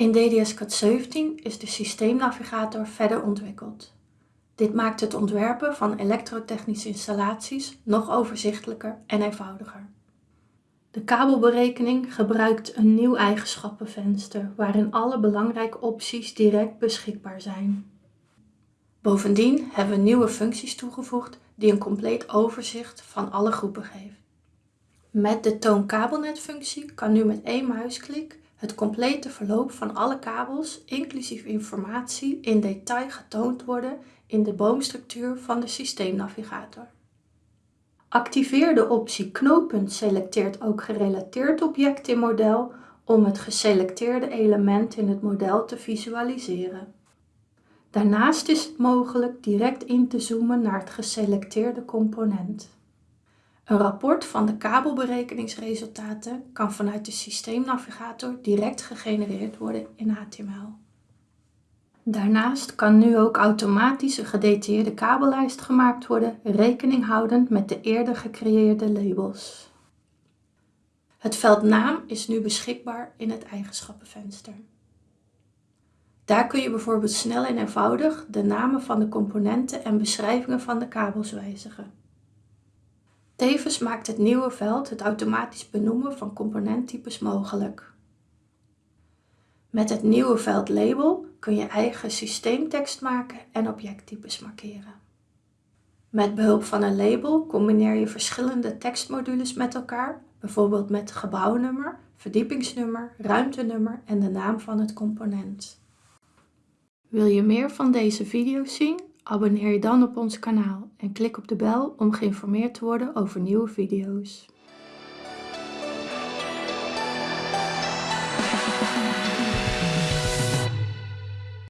In DDS-CAD 17 is de systeemnavigator verder ontwikkeld. Dit maakt het ontwerpen van elektrotechnische installaties nog overzichtelijker en eenvoudiger. De kabelberekening gebruikt een nieuw eigenschappenvenster waarin alle belangrijke opties direct beschikbaar zijn. Bovendien hebben we nieuwe functies toegevoegd die een compleet overzicht van alle groepen geven. Met de toon kabelnet functie kan nu met één muisklik het complete verloop van alle kabels, inclusief informatie, in detail getoond worden in de boomstructuur van de systeemnavigator. Activeer de optie knooppunt selecteert ook gerelateerd object in model om het geselecteerde element in het model te visualiseren. Daarnaast is het mogelijk direct in te zoomen naar het geselecteerde component. Een rapport van de kabelberekeningsresultaten kan vanuit de systeemnavigator direct gegenereerd worden in HTML. Daarnaast kan nu ook automatisch een gedetailleerde kabellijst gemaakt worden, rekening houdend met de eerder gecreëerde labels. Het veld naam is nu beschikbaar in het eigenschappenvenster. Daar kun je bijvoorbeeld snel en eenvoudig de namen van de componenten en beschrijvingen van de kabels wijzigen. Tevens maakt het nieuwe veld het automatisch benoemen van componenttypes mogelijk. Met het nieuwe veld label kun je eigen systeemtekst maken en objecttypes markeren. Met behulp van een label combineer je verschillende tekstmodules met elkaar, bijvoorbeeld met gebouwnummer, verdiepingsnummer, ruimtenummer en de naam van het component. Wil je meer van deze video's zien? Abonneer je dan op ons kanaal en klik op de bel om geïnformeerd te worden over nieuwe video's.